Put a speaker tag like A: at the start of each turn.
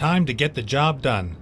A: Time to get the job done.